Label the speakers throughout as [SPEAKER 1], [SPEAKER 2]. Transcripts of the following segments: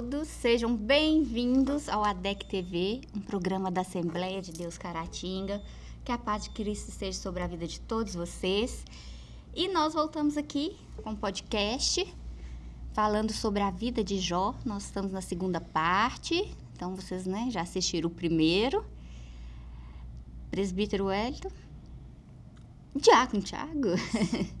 [SPEAKER 1] todos, sejam bem-vindos ao ADEC TV, um programa da Assembleia de Deus Caratinga. Que a paz de Cristo esteja sobre a vida de todos vocês. E nós voltamos aqui com um podcast falando sobre a vida de Jó. Nós estamos na segunda parte, então vocês né, já assistiram o primeiro. Presbítero Wellington. Tiago, Tiago.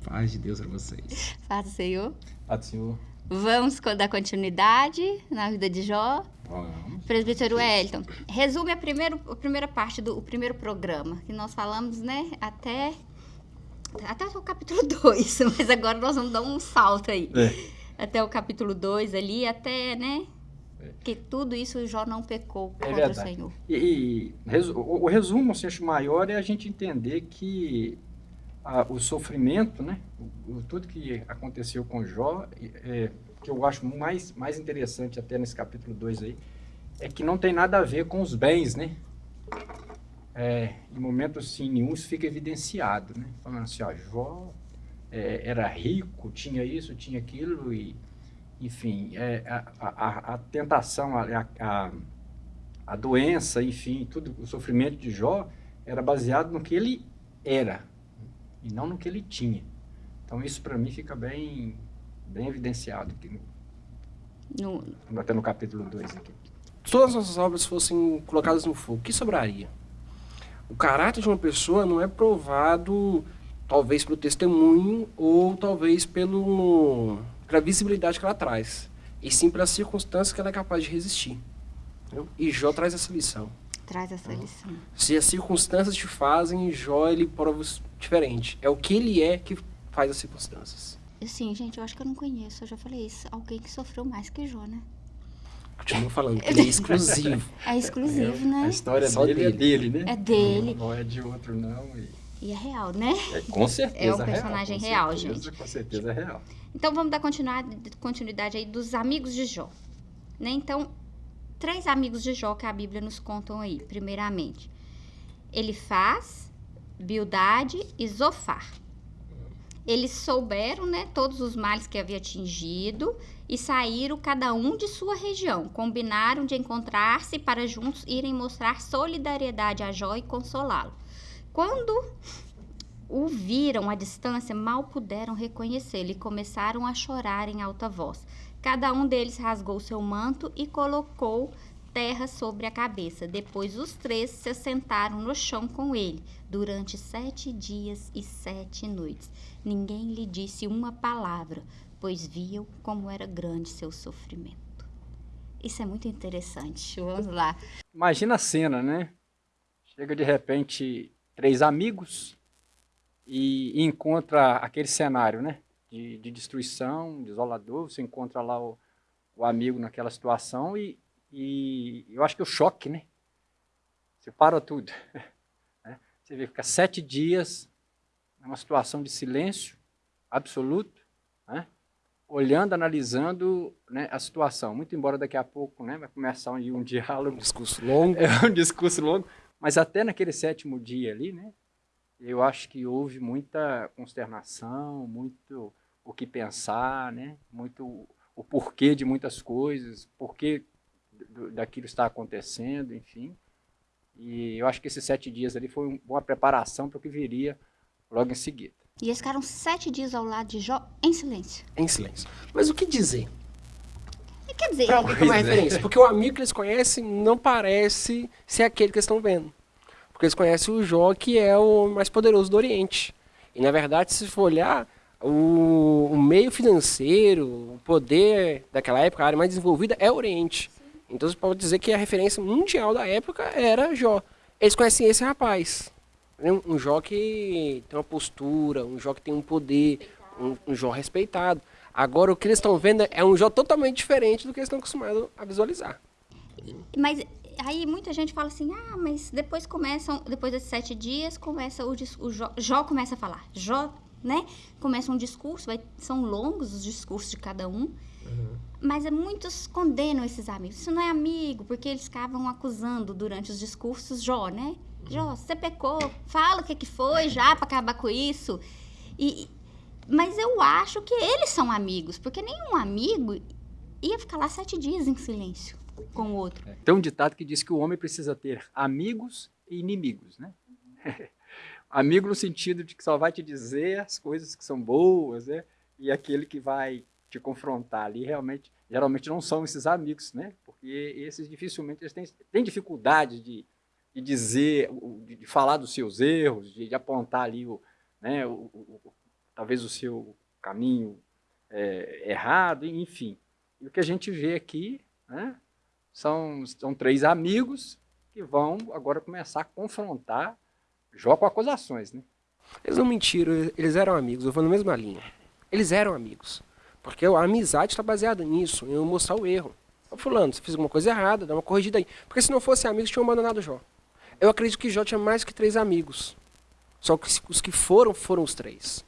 [SPEAKER 2] Paz de Deus para vocês.
[SPEAKER 1] Paz do Senhor.
[SPEAKER 2] Paz do Senhor.
[SPEAKER 1] Vamos dar continuidade na vida de Jó.
[SPEAKER 2] Vamos.
[SPEAKER 1] Presbítero Wellington, resume a, primeiro, a primeira parte do o primeiro programa, que nós falamos, né, até, até o capítulo 2, mas agora nós vamos dar um salto aí.
[SPEAKER 2] É.
[SPEAKER 1] Até o capítulo 2 ali, até, né,
[SPEAKER 2] É.
[SPEAKER 1] que tudo isso Jó não pecou
[SPEAKER 2] É
[SPEAKER 1] contra o
[SPEAKER 2] verdade.
[SPEAKER 1] Senhor.
[SPEAKER 2] E, e resu- o, o resumo, assim, acho maior é a gente entender que a- o sofrimento, né, o, o- tudo que aconteceu com Jó, é, que eu acho mais, mais interessante até nesse capítulo 2 aí, é que não tem nada a ver com os bens, né? É, em momentos assim, nenhum isso fica evidenciado, né? Falando assim, ó, Jó é, era rico, tinha isso, tinha aquilo e enfim, é, a, a- a tentação, a, a, a doença, enfim, tudo, o sofrimento de Jó era baseado no que ele era e não no que ele tinha. Então isso para mim fica bem, bem evidenciado aqui, no,
[SPEAKER 1] No-
[SPEAKER 2] até no capítulo 2 aqui.
[SPEAKER 3] Se todas as nossas obras fossem colocadas no fogo, o que sobraria? O caráter de uma pessoa não é provado, talvez pelo testemunho ou talvez pelo, pela visibilidade que ela traz, e sim pelas circunstâncias que ela é capaz de resistir. entendeu? E Jó traz essa lição.
[SPEAKER 1] traz essa lição.
[SPEAKER 3] Se as circunstâncias te fazem, Jó ele prova diferente. É o que ele é que faz as circunstâncias.
[SPEAKER 1] Assim, gente, eu acho que eu não conheço, eu já falei isso, alguém que sofreu mais que Jó, né?
[SPEAKER 3] Continuo falando, ele é exclusivo.
[SPEAKER 1] É exclusivo,
[SPEAKER 2] A
[SPEAKER 1] né?
[SPEAKER 2] história
[SPEAKER 3] Só
[SPEAKER 2] dele, é
[SPEAKER 3] dele.
[SPEAKER 2] dele, né?
[SPEAKER 1] É dele.
[SPEAKER 2] Não é de outro, não. E,
[SPEAKER 1] E é real, né?
[SPEAKER 2] é, com certeza
[SPEAKER 1] É um
[SPEAKER 2] real,
[SPEAKER 1] personagem
[SPEAKER 2] com
[SPEAKER 1] real,
[SPEAKER 2] certeza,
[SPEAKER 1] gente.
[SPEAKER 2] Com certeza é real.
[SPEAKER 1] Então vamos dar continuidade, aí dos amigos de Jó. Né? Então, três amigos de Jó que a Bíblia nos contam aí, primeiramente. Elifaz, Bildade e Zofar. Eles souberam, né, todos os males que havia atingido e saíram cada um de sua região. Combinaram de encontrar-se para juntos irem mostrar solidariedade a Jó e consolá-lo. Quando o viram à distância, mal puderam reconhecê-lo e começaram a chorar em alta voz. Cada um deles rasgou seu manto e colocou terra sobre a cabeça. Depois os três se assentaram no chão com ele durante sete dias e sete noites. Ninguém lhe disse uma palavra, pois viam como era grande seu sofrimento. Isso é muito interessante. Vamos lá.
[SPEAKER 2] Imagina a cena, né? Chega de repente três amigos e encontra aquele cenário, né? De, de destruição, desolador. Você encontra lá o, o amigo naquela situação e, e eu acho que o choque, né? Você para tudo. né? Você vê, fica sete dias numa situação de silêncio absoluto, né? olhando, analisando né, a situação. Muito embora daqui a pouco né, vai começar um, um diálogo
[SPEAKER 3] Um discurso longo.
[SPEAKER 2] é um discurso longo, mas até naquele sétimo dia ali, né? Eu acho que houve muita consternação, muito o que pensar, né? Muito o porquê de muitas coisas, porquê do- daquilo está acontecendo, enfim. E eu acho que esses sete dias ali foi um- uma preparação para o que viria logo em seguida.
[SPEAKER 1] E eles ficaram sete dias ao lado de Jó em silêncio.
[SPEAKER 3] Em silêncio. Mas o que dizer?
[SPEAKER 1] E quer dizer,
[SPEAKER 3] Pra alguém ter uma
[SPEAKER 2] é.
[SPEAKER 3] referência. Porque o amigo que eles conhecem não parece ser aquele que eles estão vendo. Porque eles conhecem o Jó, que é o mais poderoso do Oriente. E, na verdade, se for olhar, o, o meio financeiro, o poder daquela época, a área mais desenvolvida é o Oriente. Então, você pode dizer que a referência mundial da época era Jó. Eles conhecem esse rapaz. Um, um Jó que tem uma postura, um Jó que tem um poder, um, um Jó respeitado. Agora, o que eles estão vendo é um Jó totalmente diferente do que eles estão acostumados a visualizar.
[SPEAKER 1] Mas aí muita gente fala assim, ah, mas depois começam, depois desses sete dias, começa o, o Jó, Jó começa a falar. Jó, né? Começa um discurso, vai- são longos os discursos de cada um. Mas muitos condenam esses amigos. Isso não é amigo, porque eles ficavam acusando durante os discursos Jó, né? Jó, você pecou, fala o que, que foi já para acabar com isso. E, mas eu acho que eles são amigos, porque nenhum amigo ia ficar lá sete dias em silêncio com o outro.
[SPEAKER 2] É. Tem um ditado que diz que o homem precisa ter amigos e inimigos, né? Amigo no sentido de que só vai te dizer as coisas que são boas, né? E aquele que vai te confrontar ali realmente, geralmente não são esses amigos, né? Porque esses dificilmente eles têm, têm dificuldade de, de dizer, de falar dos seus erros, de, de apontar ali o, né, o, o, talvez o seu caminho é, errado, enfim. E o que a gente vê aqui né, são, são três amigos que vão agora começar a confrontar Jó com acusações. Né?
[SPEAKER 3] Eles não mentiram, eles eram amigos, eu vou na mesma linha. Eles eram amigos. Porque a amizade está baseada nisso, em eu mostrar o erro. Fulano, você fez alguma coisa errada, dá uma corrigida aí. Porque se não fosse amigos, tinham abandonado Jó. Eu acredito que Jó tinha mais que três amigos. Só que os que foram, foram os três.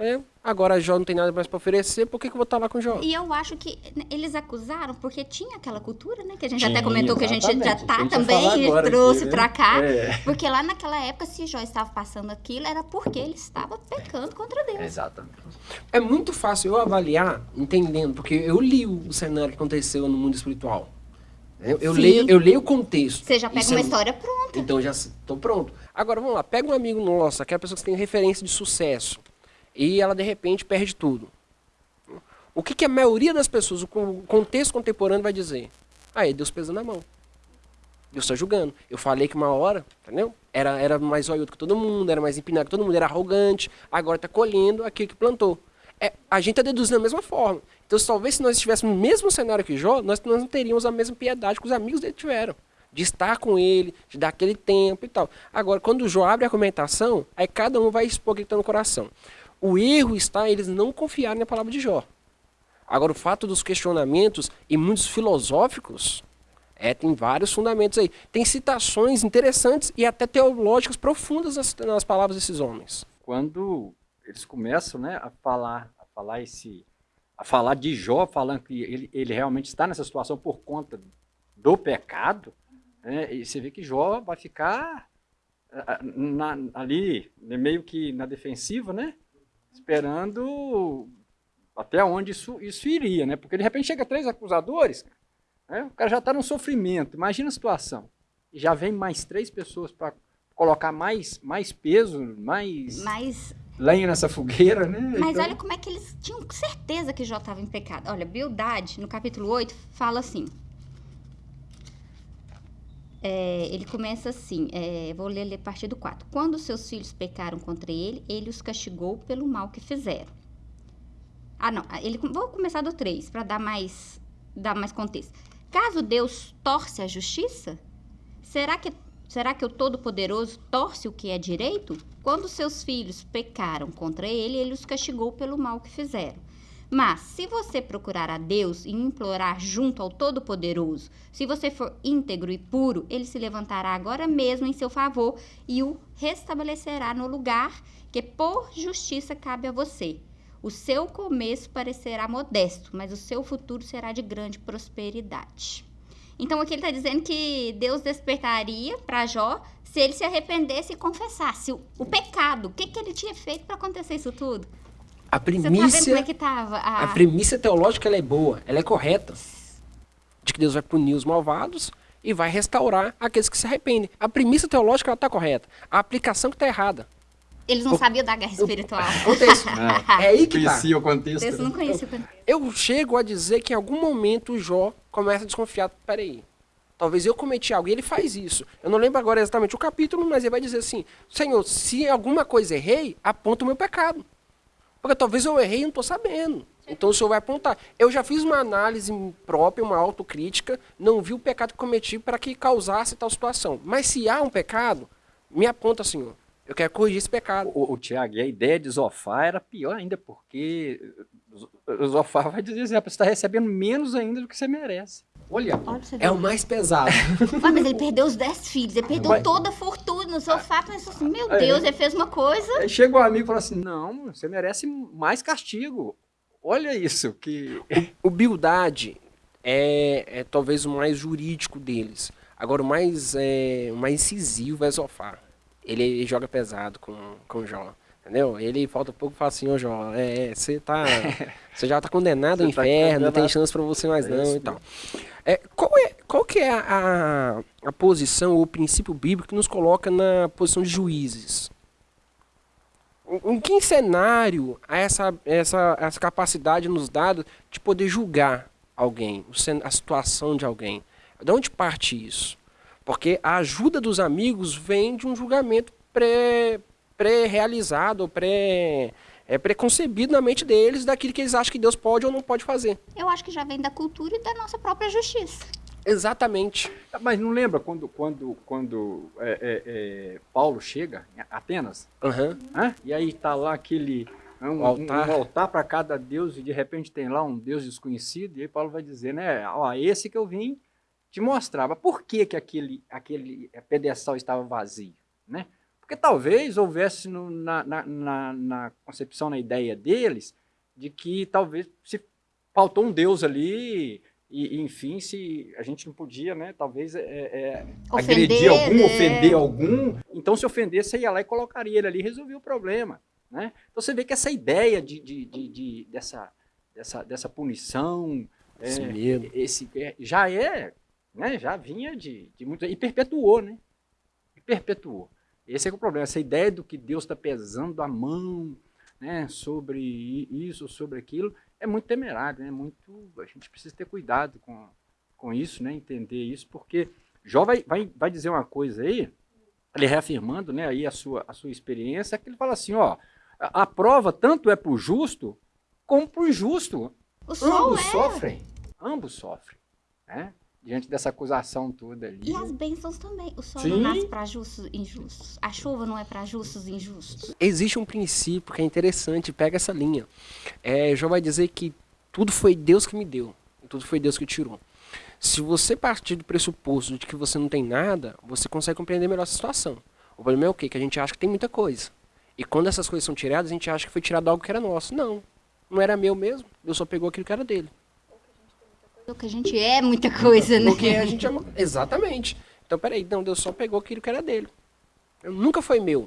[SPEAKER 3] É, agora Jó não tem nada mais para oferecer, por que, que eu vou estar lá com Jó?
[SPEAKER 1] E eu acho que eles acusaram porque tinha aquela cultura, né? Que a gente tinha, até comentou que a gente já tá também e trouxe para né? cá. É. Porque lá naquela época, se Jó estava passando aquilo, era porque ele estava pecando contra Deus.
[SPEAKER 2] Exatamente.
[SPEAKER 3] É muito fácil eu avaliar entendendo, porque eu li o cenário que aconteceu no mundo espiritual. Eu, eu leio, eu leio o contexto.
[SPEAKER 1] Você já pega uma é... história pronta.
[SPEAKER 3] Então já estou pronto. Agora vamos lá, pega um amigo nosso, aquela pessoa que tem referência de sucesso, e ela de repente perde tudo. O que, que a maioria das pessoas, o contexto contemporâneo vai dizer? Aí, Deus pesando na mão. Deus está julgando. Eu falei que uma hora, entendeu? Era, era mais olhudo que todo mundo, era mais empinado que todo mundo, era arrogante, agora está colhendo aquilo que plantou. É, a gente está deduzindo da mesma forma. Então, talvez se nós estivéssemos no mesmo cenário que Jó, nós, nós não teríamos a mesma piedade que os amigos dele tiveram de estar com ele, de dar aquele tempo e tal. Agora, quando o Jó abre a argumentação, aí cada um vai expor o que está no coração. O erro está em eles não confiarem na palavra de Jó. Agora, o fato dos questionamentos e muitos filosóficos, é, tem vários fundamentos aí. Tem citações interessantes e até teológicas profundas nas, nas palavras desses homens.
[SPEAKER 2] Quando eles começam né, a falar, a falar esse, a falar de Jó, falando que ele, ele realmente está nessa situação por conta do pecado, né? E você vê que Jó vai ficar na, ali, meio que na defensiva, né? Esperando até onde isso, isso iria, né? Porque de repente chega três acusadores, né? o cara já está num sofrimento. Imagina a situação. E já vem mais três pessoas para colocar mais, mais peso, mais, mais lenha nessa fogueira, né?
[SPEAKER 1] Mas então... olha como é que eles tinham certeza que Jó estava em pecado. Olha, Bildade, no capítulo 8, fala assim: é, ele começa assim, é, vou ler, a partir do 4. Quando seus filhos pecaram contra ele, ele os castigou pelo mal que fizeram. Ah, não, ele, vou começar do 3, para dar mais, dar mais contexto. Caso Deus torce a justiça, será que, será que o Todo-Poderoso torce o que é direito? Quando seus filhos pecaram contra ele, ele os castigou pelo mal que fizeram. Mas, se você procurar a Deus e implorar junto ao Todo-Poderoso, se você for íntegro e puro, ele se levantará agora mesmo em seu favor e o restabelecerá no lugar que por justiça cabe a você. O seu começo parecerá modesto, mas o seu futuro será de grande prosperidade. Então aqui ele está dizendo que Deus despertaria para Jó se ele se arrependesse e confessasse o, o pecado. O que, que ele tinha feito para acontecer isso tudo?
[SPEAKER 3] A premissa.
[SPEAKER 1] Tá é tava, a...
[SPEAKER 3] a premissa teológica ela é boa, ela é correta. De que Deus vai punir os malvados e vai restaurar aqueles que se arrependem. A premissa teológica ela está correta. A aplicação que está errada.
[SPEAKER 1] Eles não o, sabiam da guerra espiritual.
[SPEAKER 3] O contexto. é, é aí que
[SPEAKER 2] tá. o contexto.
[SPEAKER 1] Eu não conhecia o
[SPEAKER 3] contexto. Eu chego a dizer que em algum momento o Jó começa a desconfiar. Peraí, talvez eu cometi algo. E ele faz isso. Eu não lembro agora exatamente o capítulo, mas ele vai dizer assim: Senhor, se alguma coisa errei, aponta o meu pecado. Porque talvez eu errei e não estou sabendo. Então o senhor vai apontar. Eu já fiz uma análise própria, uma autocrítica, não vi o pecado que cometi para que causasse tal situação. Mas se há um pecado, me aponta, senhor. Eu quero corrigir esse pecado.
[SPEAKER 2] O, o Tiago, e a ideia de Zofar era pior ainda, porque Zofar vai dizer você está recebendo menos ainda do que você merece. Olha,
[SPEAKER 3] Olha é o mais pesado.
[SPEAKER 1] mas ele perdeu os dez filhos, ele perdeu mas... toda a fortuna no sofá, pensou assim, meu Deus, é. ele fez uma coisa.
[SPEAKER 2] Aí chega um amigo e fala assim, não, você merece mais castigo. Olha isso, que...
[SPEAKER 3] O, Bildade é, é, talvez o mais jurídico deles. Agora, o mais, é, o mais incisivo é Zofar. Ele, ele joga pesado com, com o Jó. Entendeu? Ele falta pouco e fala assim, ô Jó, é, você tá. Você já tá condenado ao
[SPEAKER 2] tá
[SPEAKER 3] inferno, não tem chance pra você mais
[SPEAKER 2] É
[SPEAKER 3] não
[SPEAKER 2] isso
[SPEAKER 3] e tal. É, qual, é, qual que é a, a, a posição ou o princípio bíblico que nos coloca na posição de juízes? Em em que cenário há essa, essa, essa capacidade nos dada de poder julgar alguém, a situação de alguém? De onde parte isso? Porque a ajuda dos amigos vem de um julgamento pré- pré-realizado, pré, é, preconcebido na mente deles daquilo que eles acham que Deus pode ou não pode fazer.
[SPEAKER 1] Eu acho que já vem da cultura e da nossa própria justiça.
[SPEAKER 3] Exatamente.
[SPEAKER 2] Mas não lembra quando, quando, quando é, é, é, Paulo chega em Atenas?
[SPEAKER 3] Aham.
[SPEAKER 2] Hã? E aí tá lá aquele um, um-
[SPEAKER 3] altar.
[SPEAKER 2] um altar para cada deus e de repente tem lá um deus desconhecido e aí Paulo vai dizer, né, ó, esse que eu vim te mostrar. Mas por que que aquele aquele pedestal estava vazio, né? Porque talvez houvesse no- na, na, na, na concepção, na ideia deles, de que talvez se faltou um deus ali e, e, enfim, se a gente não podia, né, talvez é, é,
[SPEAKER 1] Ofender,
[SPEAKER 2] agredir algum,
[SPEAKER 1] né?
[SPEAKER 2] ofender algum. Então, se ofendesse, você ia lá e colocaria ele ali e resolvia o problema. Né? Então, você vê que essa ideia de, de, de- de- dessa, dessa, dessa punição,
[SPEAKER 3] Esse
[SPEAKER 2] é,
[SPEAKER 3] medo.
[SPEAKER 2] esse, é, já é, né, já vinha de, de muito. E perpetuou, né? E perpetuou. Esse é, é o problema, essa ideia do que Deus está pesando a mão né, sobre isso, sobre aquilo, é muito temerário, né? Muito, a gente precisa ter cuidado com, com isso, né? Entender isso, porque Jó vai, vai, vai dizer uma coisa aí, ele reafirmando né, aí a sua, a sua experiência, que ele fala assim, ó, a, a prova tanto é para o justo como para o injusto. Ambos
[SPEAKER 1] é.
[SPEAKER 2] sofrem, ambos sofrem, né? Diante dessa acusação toda ali.
[SPEAKER 1] E as bênçãos também. O sol
[SPEAKER 2] Sim.
[SPEAKER 1] não nasce para justos e injustos. A chuva não é para justos e injustos.
[SPEAKER 3] Existe um princípio que é interessante, pega essa linha. É, Jó vai dizer que tudo foi Deus que me deu, tudo foi Deus que tirou. Se você partir do pressuposto de que você não tem nada, você consegue compreender melhor essa situação. O problema é o quê? Que a gente acha que tem muita coisa. E quando essas coisas são tiradas, a gente acha que foi tirado algo que era nosso. Não, não era meu mesmo. Deus só pegou aquilo que era dele.
[SPEAKER 1] Porque a gente é muita coisa, né?
[SPEAKER 3] Porque a gente ama... Exatamente. Então, peraí, não, Deus só pegou aquilo que era dele. Eu, nunca foi meu.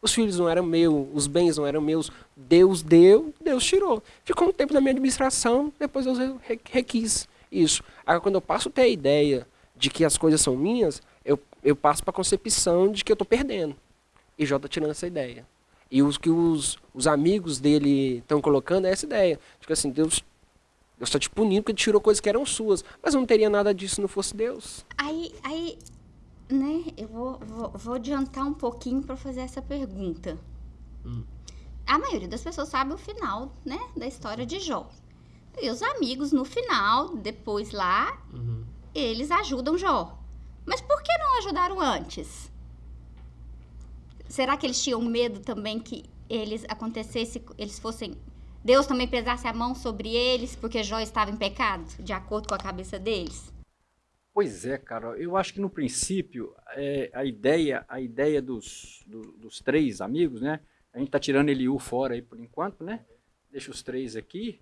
[SPEAKER 3] Os filhos não eram meus, os bens não eram meus. Deus deu, Deus tirou. Ficou um tempo na minha administração, depois Deus re- requis isso. Agora, quando eu passo a ter a ideia de que as coisas são minhas, eu, eu passo para a concepção de que eu estou perdendo. E Jó está tirando essa ideia. E os que os, os amigos dele estão colocando é essa ideia. Tipo assim, Deus Deus está te punindo porque tirou coisas que eram suas. Mas não teria nada disso se não fosse Deus.
[SPEAKER 1] Aí, aí, né, eu vou, vou, vou adiantar um pouquinho para fazer essa pergunta. A maioria das pessoas sabe o final, né, da história de Jó. E os amigos, no final, depois lá, eles ajudam Jó. Mas por que não ajudaram antes? Será que eles tinham medo também que eles acontecesse, eles fossem Deus também pesasse a mão sobre eles porque Jó estava em pecado, de acordo com a cabeça deles?
[SPEAKER 2] Pois é, cara. Eu acho que no princípio é, a ideia, a ideia dos, do- dos três amigos, né? A gente tá tirando Eliú fora aí por enquanto, né? Deixa os três aqui,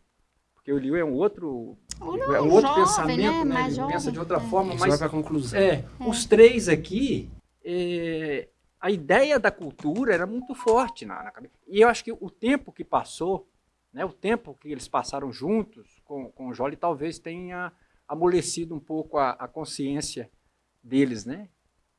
[SPEAKER 2] porque o Eliú é um outro,
[SPEAKER 1] Ou
[SPEAKER 2] é um outro
[SPEAKER 1] jovem,
[SPEAKER 2] pensamento, né?
[SPEAKER 1] Mais
[SPEAKER 2] Ele pensa
[SPEAKER 1] jovem,
[SPEAKER 2] de outra
[SPEAKER 1] é.
[SPEAKER 2] forma,
[SPEAKER 3] Isso
[SPEAKER 2] mas
[SPEAKER 3] vai para a conclusão.
[SPEAKER 2] é, os três aqui, é, a ideia da cultura era muito forte na, na cabeça. E eu acho que o tempo que passou, né, o tempo que eles passaram juntos com, com o Jolly, talvez tenha amolecido um pouco a, a consciência deles, né?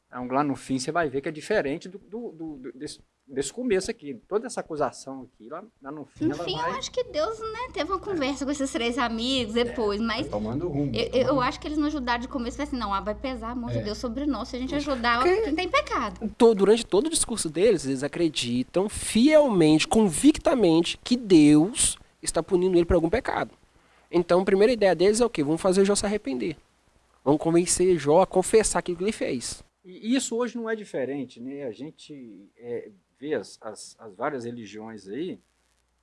[SPEAKER 2] Então, lá no fim você vai ver que é diferente do, do- do- desse, desse começo aqui. Toda essa acusação aqui, lá, lá no fim,
[SPEAKER 1] No
[SPEAKER 2] ela
[SPEAKER 1] fim,
[SPEAKER 2] vai
[SPEAKER 1] eu acho que Deus, né, teve uma conversa com esses três amigos depois, mas
[SPEAKER 2] tomando rumo.
[SPEAKER 1] eu, eu acho que eles não ajudaram de começo, foi assim, não, ah, vai pesar a mão de
[SPEAKER 2] É.
[SPEAKER 1] Deus sobre nós se a gente ajudar
[SPEAKER 3] Porque-
[SPEAKER 1] quem tem pecado.
[SPEAKER 3] Durante todo o discurso deles, eles acreditam fielmente, convictamente, que Deus está punindo ele por algum pecado. Então, a primeira ideia deles é o quê? Vamos fazer Jó se arrepender. Vamos convencer Jó a confessar aquilo que ele fez.
[SPEAKER 2] E isso hoje não é diferente, né? A gente é, as, as, as várias religiões aí,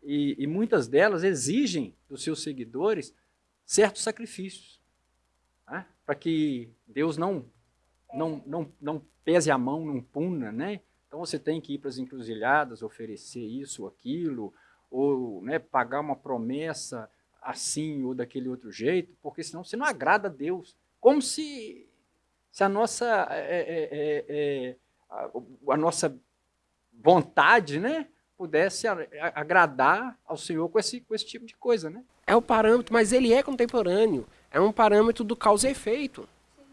[SPEAKER 2] e, e muitas delas exigem dos seus seguidores certos sacrifícios, né? para que Deus não, não, não, não pese a mão, não puna, né? Então você tem que ir para as encruzilhadas, oferecer isso, aquilo, ou né, pagar uma promessa assim ou daquele outro jeito, porque senão você não agrada a Deus. Como se se a nossa, é, é, é, é, a, a nossa vontade né, pudesse agradar ao Senhor com esse, com esse tipo de coisa, né?
[SPEAKER 3] É o parâmetro, mas ele é contemporâneo. É um parâmetro do causa e efeito.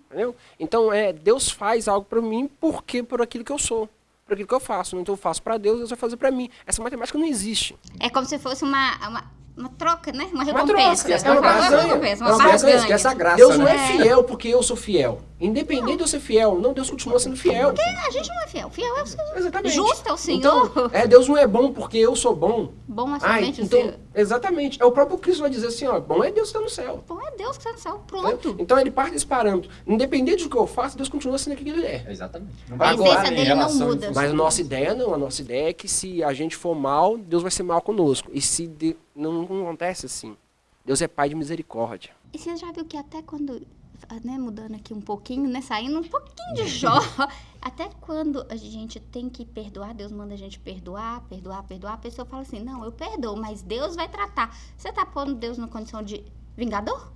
[SPEAKER 3] Entendeu? Então, é, Deus faz algo para mim porque por aquilo que eu sou. Por aquilo que eu faço. Então, eu faço para Deus, Deus vai fazer para mim. Essa matemática não existe.
[SPEAKER 1] É como se fosse uma, uma, uma troca, né? Uma
[SPEAKER 3] Uma
[SPEAKER 1] recompensa.
[SPEAKER 3] troca,
[SPEAKER 2] é uma barganha.
[SPEAKER 1] recompensa,
[SPEAKER 2] É
[SPEAKER 1] uma
[SPEAKER 2] uma barganha,
[SPEAKER 1] barganha.
[SPEAKER 2] esquece a graça,
[SPEAKER 3] Deus não
[SPEAKER 2] né?
[SPEAKER 3] é fiel porque eu sou fiel. Independente de eu ser fiel, não, Deus continua sendo fiel.
[SPEAKER 1] A gente não é fiel. Fiel é o Senhor.
[SPEAKER 3] Exatamente.
[SPEAKER 1] Justo é o Senhor.
[SPEAKER 3] Então, é, Deus não é bom porque eu sou bom.
[SPEAKER 1] Bom é
[SPEAKER 3] Ai,
[SPEAKER 1] somente o
[SPEAKER 3] então,
[SPEAKER 1] Senhor.
[SPEAKER 3] exatamente. É o próprio Cristo vai dizer assim, ó, bom é Deus que está no céu.
[SPEAKER 1] Bom é Deus que está no céu. Pronto.
[SPEAKER 3] Então ele parte desse parâmetro. Independente do que eu faço, Deus continua sendo aquilo que ele é.
[SPEAKER 2] Exatamente. Não
[SPEAKER 1] A
[SPEAKER 2] agora,
[SPEAKER 1] essência
[SPEAKER 2] em
[SPEAKER 1] dele não
[SPEAKER 2] relação-
[SPEAKER 1] muda.
[SPEAKER 3] Mas a nossa ideia não, a nossa ideia é que se a gente for mal, Deus vai ser mal conosco. E se de- não, não acontece assim. Deus é pai de misericórdia.
[SPEAKER 1] E você já viu que até quando, né, mudando aqui um pouquinho, né, saindo um pouquinho de Jó, até quando a gente tem que perdoar, Deus manda a gente perdoar, perdoar, perdoar, a pessoa fala assim, não, eu perdoo, mas Deus vai tratar. Você tá pondo Deus na condição de vingador?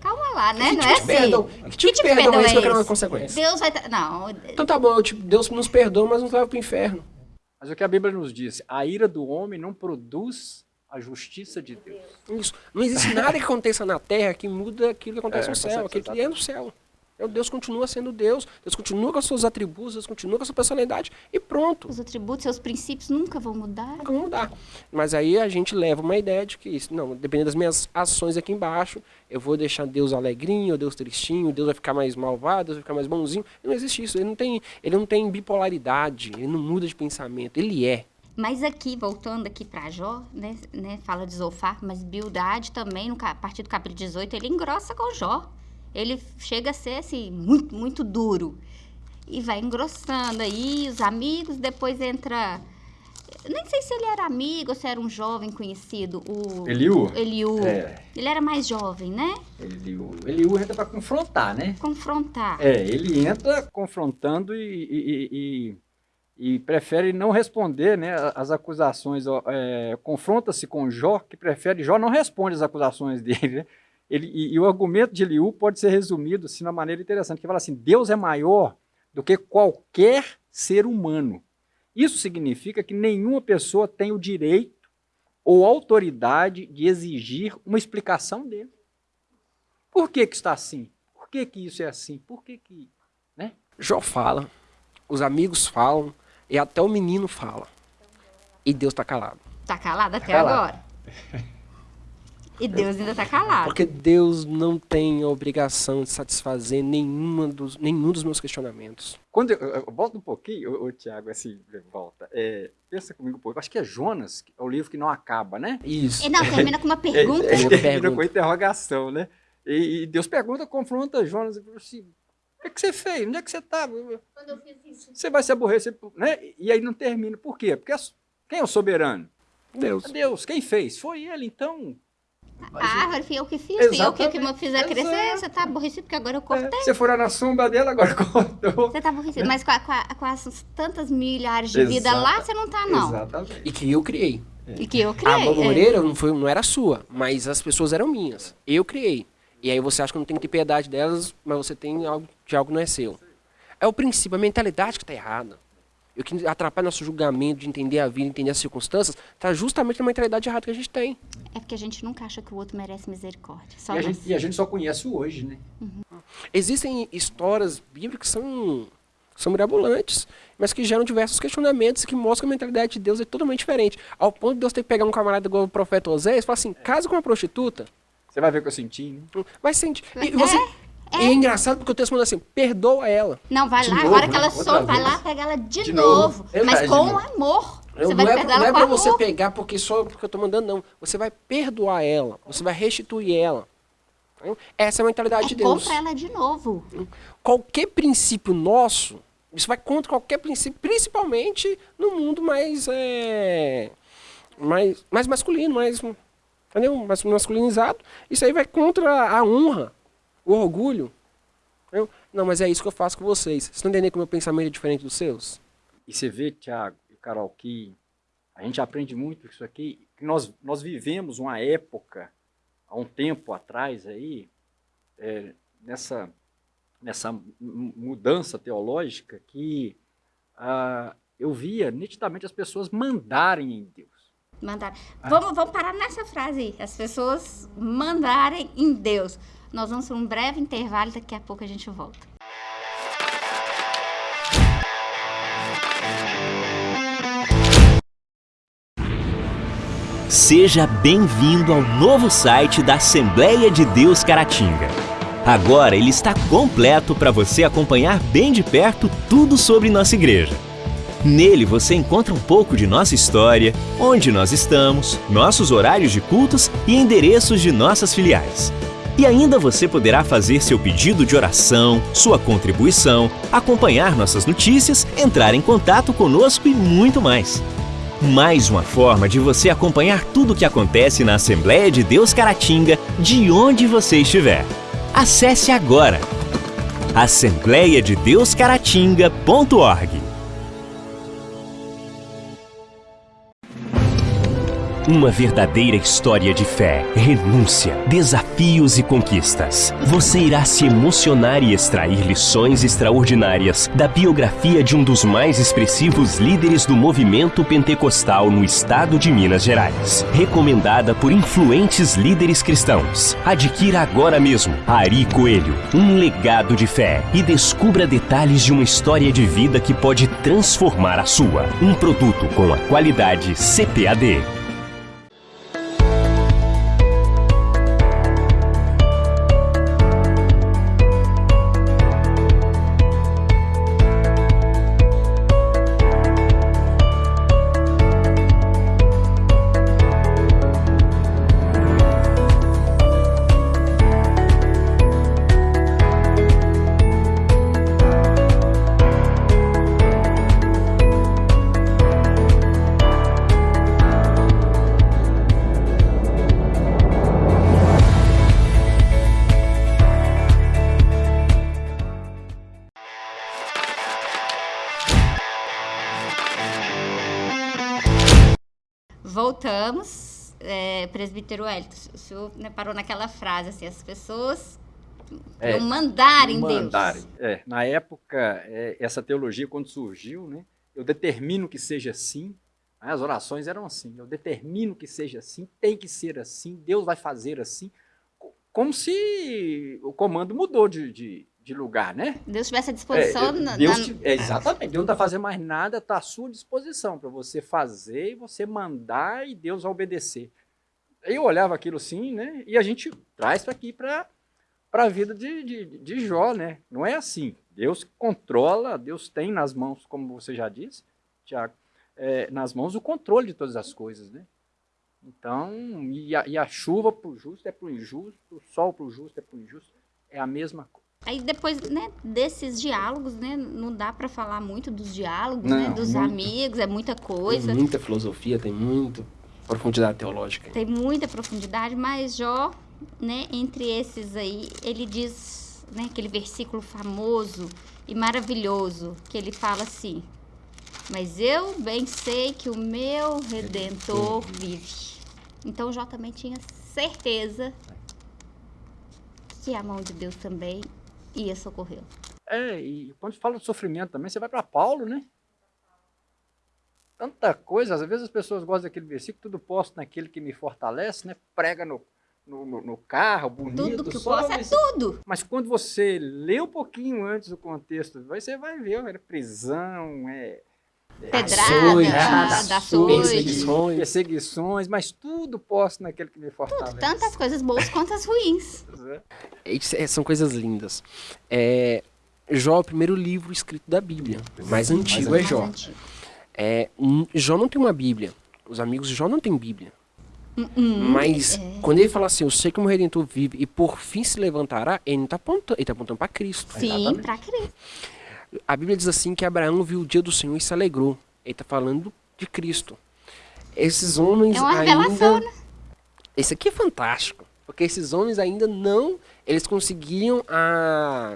[SPEAKER 1] Calma lá, né?
[SPEAKER 3] Que
[SPEAKER 1] Não
[SPEAKER 3] tipo
[SPEAKER 1] é assim.
[SPEAKER 3] perdão? Que tipo de perdão é esse que eu quero uma consequência?
[SPEAKER 1] Deus vai... tra- Não,
[SPEAKER 3] Então tá bom, tipo, Deus nos perdoa, mas nos leva pro inferno.
[SPEAKER 2] Mas o que a Bíblia nos diz, a ira do homem não produz a justiça de Deus.
[SPEAKER 3] Isso. Não existe nada que aconteça na terra que muda aquilo que acontece
[SPEAKER 2] É,
[SPEAKER 3] no céu. Aquilo que é no céu. Então, Deus continua sendo Deus, Deus continua com os seus atributos, Deus continua com a sua personalidade e pronto.
[SPEAKER 1] os atributos, seus princípios nunca vão mudar.
[SPEAKER 3] Nunca vão mudar. Mas aí a gente leva uma ideia de que, isso, não, dependendo das minhas ações aqui embaixo, eu vou deixar Deus alegrinho, Deus tristinho, Deus vai ficar mais malvado, Deus vai ficar mais bonzinho. Não existe isso. Ele não tem, ele não tem bipolaridade, ele não muda de pensamento. Ele é.
[SPEAKER 1] Mas aqui, voltando aqui para Jó, né, né, fala de Zofar, mas Bildade também, no, a partir do capítulo 18, ele engrossa com Jó. Ele chega a ser, assim, muito, muito duro. E vai engrossando aí, os amigos, depois entra... Nem sei se ele era amigo ou se era um jovem conhecido, o...
[SPEAKER 2] Eliú?
[SPEAKER 1] Eliú.
[SPEAKER 2] É.
[SPEAKER 1] Ele era mais jovem, né?
[SPEAKER 2] Eliú, Eliú entra para confrontar, né?
[SPEAKER 1] Confrontar.
[SPEAKER 2] É, ele entra confrontando e, e- e- e prefere não responder né, as acusações. é, Confronta-se com Jó, que prefere. Jó não responde as acusações dele. né? Ele, e, e o argumento de Eliú pode ser resumido assim, de uma maneira interessante, que fala assim: Deus é maior do que qualquer ser humano. Isso significa que nenhuma pessoa tem o direito ou autoridade de exigir uma explicação dele. Por que, que está assim? Por que, que isso é assim? Por que, que
[SPEAKER 3] Jó fala, os amigos falam, e até o menino fala. E Deus está calado.
[SPEAKER 1] Tá calado até
[SPEAKER 2] calado.
[SPEAKER 1] agora. E Deus ainda tá calado.
[SPEAKER 3] Porque Deus não tem a obrigação de satisfazer nenhuma dos, nenhum dos meus questionamentos.
[SPEAKER 2] Quando eu, eu- eu volto um pouquinho, ô, Tiago, assim, volta. É, pensa comigo um pouco. Acho que é Jonas, é o livro que não acaba, né?
[SPEAKER 3] Isso.
[SPEAKER 1] E não, termina com uma pergunta.
[SPEAKER 2] É, é,
[SPEAKER 3] Uma
[SPEAKER 2] termina
[SPEAKER 3] pergunta.
[SPEAKER 2] com interrogação, né? E, e Deus pergunta, confronta Jonas e fala assim: o que, que você fez? Onde é que você estava?
[SPEAKER 1] Quando eu fiz isso.
[SPEAKER 2] Você vai se aborrecer, né? E aí não termina. Por quê? Porque as- quem é o soberano?
[SPEAKER 3] Deus.
[SPEAKER 2] É Deus. Quem fez? Foi ele, então.
[SPEAKER 1] A árvore fui eu que fiz, fui eu que, que
[SPEAKER 2] Exatamente,
[SPEAKER 1] me fizer crescer.
[SPEAKER 2] exato.
[SPEAKER 1] Você tá aborrecido porque agora eu
[SPEAKER 2] É,
[SPEAKER 1] cortei.
[SPEAKER 2] você for na sombra dela, agora cortou.
[SPEAKER 1] Você tá aborrecido. Mas com, a- com a- com as tantas milhares de vida lá, você não tá, não.
[SPEAKER 2] Exatamente.
[SPEAKER 3] E que eu criei.
[SPEAKER 1] E que eu
[SPEAKER 3] A
[SPEAKER 1] criei. é.
[SPEAKER 3] moreira não, foi, não era sua, mas as pessoas eram minhas. Eu criei. E aí você acha que não tem que ter piedade delas, mas você tem algo de algo que não é seu. É o princípio, a mentalidade que está errada. E o que atrapalha nosso julgamento de entender a vida, entender as circunstâncias, está justamente na mentalidade errada que a gente tem.
[SPEAKER 1] É porque a gente nunca acha que o outro merece misericórdia. Só
[SPEAKER 2] E a, gente, e a gente só conhece o hoje, né?
[SPEAKER 3] Existem histórias bíblicas que são, são mirabolantes, mas que geram diversos questionamentos e que mostram que a mentalidade de Deus é totalmente diferente. Ao ponto de Deus ter que pegar um camarada igual o profeta Oséias e falar assim, casa com uma prostituta,
[SPEAKER 2] Você vai ver o que eu senti, né?
[SPEAKER 3] vai sentir. E você... E é engraçado porque o texto manda assim, perdoa ela.
[SPEAKER 1] Não, vai
[SPEAKER 2] De
[SPEAKER 1] lá,
[SPEAKER 2] novo,
[SPEAKER 1] agora que ela some, vai lá pegar ela de,
[SPEAKER 2] De
[SPEAKER 1] novo.
[SPEAKER 2] novo. É
[SPEAKER 1] Mas
[SPEAKER 2] verdade,
[SPEAKER 1] com
[SPEAKER 2] de
[SPEAKER 1] amor. Você
[SPEAKER 3] não
[SPEAKER 1] vai
[SPEAKER 3] é, não é pra
[SPEAKER 1] amor.
[SPEAKER 3] você pegar porque só porque eu tô mandando, não. Você vai perdoar ela. Você vai restituir ela. Essa é a mentalidade de
[SPEAKER 1] É
[SPEAKER 3] Deus.
[SPEAKER 1] compra ela de novo.
[SPEAKER 3] Qualquer princípio nosso, isso vai contra qualquer princípio, principalmente no mundo mais, é, mais, mais masculino, mais, entendeu? mais masculinizado. Isso aí vai contra a honra, o orgulho. entendeu? Não, mas é isso que eu faço com vocês. Vocês estão entendendo que o meu pensamento é diferente dos seus?
[SPEAKER 2] E você vê, Tiago e Carol, que a gente aprende muito isso aqui, que nós, nós vivemos uma época, há um tempo atrás aí, é, nessa, nessa mu- mudança teológica, que ah, eu via nitidamente as pessoas mandarem em Deus.
[SPEAKER 1] Mandaram. Vamos, vamos parar nessa frase aí. As pessoas mandarem em Deus. Nós vamos para um breve intervalo e daqui a pouco a gente volta.
[SPEAKER 4] Seja bem-vindo ao novo site da Assembleia de Deus Caratinga. Agora ele está completo para você acompanhar bem de perto tudo sobre nossa igreja. Nele você encontra um pouco de nossa história, onde nós estamos, nossos horários de cultos e endereços de nossas filiais. E ainda você poderá fazer seu pedido de oração, sua contribuição, acompanhar nossas notícias, entrar em contato conosco e muito mais. Mais uma forma de você acompanhar tudo o que acontece na Assembleia de Deus Caratinga, de onde você estiver. Acesse agora assembleiadedeuscaratinga.org. Uma verdadeira história de fé, renúncia, desafios e conquistas. Você irá se emocionar e extrair lições extraordinárias da biografia de um dos mais expressivos líderes do movimento pentecostal no estado de Minas Gerais. Recomendada por influentes líderes cristãos. Adquira agora mesmo Ari Coelho, um legado de fé e descubra detalhes de uma história de vida que pode transformar a sua. Um produto com a qualidade CPAD.
[SPEAKER 1] Presbítero Hélito, o senhor né, parou naquela frase, assim, as pessoas
[SPEAKER 2] É,
[SPEAKER 1] iam mandar em
[SPEAKER 2] Mandarem.
[SPEAKER 1] Deus.
[SPEAKER 2] É, na época, é, essa teologia, quando surgiu, né, eu determino que seja assim. né, As orações eram assim. Eu determino que seja assim, tem que ser assim, Deus vai fazer assim. co- Como se o comando mudou de, de, de lugar, né?
[SPEAKER 1] Deus tivesse à disposição
[SPEAKER 2] É,
[SPEAKER 1] na,
[SPEAKER 2] Deus,
[SPEAKER 1] na-
[SPEAKER 2] é, exatamente. Deus não está fazendo mais nada, está à sua disposição para você fazer e você mandar e Deus vai obedecer. Eu olhava aquilo assim, né? E a gente traz para aqui para a vida de, de, de Jó, né? Não é assim. Deus controla, Deus tem nas mãos, como você já disse, Tiago, é, nas mãos o controle de todas as coisas, né? Então, e a, e a chuva para o justo é para o injusto, o sol para o justo é para o injusto, é a mesma coisa.
[SPEAKER 1] Aí depois, né, desses diálogos, né, não dá pra falar muito dos diálogos,
[SPEAKER 2] Não,
[SPEAKER 1] né, dos
[SPEAKER 2] muito.
[SPEAKER 1] amigos, é muita coisa,
[SPEAKER 3] Tem muita filosofia, tem muita profundidade teológica.
[SPEAKER 1] tem muita profundidade, mas Jó, né, entre esses aí, ele diz, né, aquele versículo famoso e maravilhoso, que ele fala assim: "Mas eu bem sei que o meu redentor vive". Então Jó também tinha certeza que a mão de Deus também ia socorrê-lo.
[SPEAKER 2] É, e quando fala de sofrimento também, você vai para Paulo, né? Tanta coisa, às vezes as pessoas gostam daquele versículo, tudo posso naquele que me fortalece, né? Prega no, no, no- no carro, bonito,
[SPEAKER 1] Tudo que
[SPEAKER 2] só
[SPEAKER 1] possa é tudo.
[SPEAKER 2] Mas quando você lê um pouquinho antes o contexto, você vai ver, é prisão, é
[SPEAKER 1] Pedrada,
[SPEAKER 3] Açoite,
[SPEAKER 1] da
[SPEAKER 3] açoite,
[SPEAKER 1] açoite.
[SPEAKER 3] perseguições.
[SPEAKER 2] perseguições, mas tudo posso naquele que me fortalece.
[SPEAKER 1] Tantas coisas boas quanto as ruins.
[SPEAKER 3] Isso é- são coisas lindas. É, Jó é o primeiro livro escrito da Bíblia. Mais antigo é
[SPEAKER 1] Mais
[SPEAKER 3] Jó.
[SPEAKER 1] antigo.
[SPEAKER 3] É, Jó não tem uma Bíblia. Os amigos de Jó não têm Bíblia.
[SPEAKER 1] Hum,
[SPEAKER 3] Mas
[SPEAKER 1] é.
[SPEAKER 3] quando ele fala assim, eu sei que o meu Redentor vive e por fim se levantará, ele não está apontando, ele tá apontando para Cristo.
[SPEAKER 1] Sim, pra crer.
[SPEAKER 3] A Bíblia diz assim que Abraão viu o dia do Senhor e se alegrou. Ele está falando de Cristo. Esses homens
[SPEAKER 1] É uma
[SPEAKER 3] ainda...
[SPEAKER 1] né?
[SPEAKER 3] Esse aqui é fantástico. Porque esses homens ainda não... Eles conseguiam, há,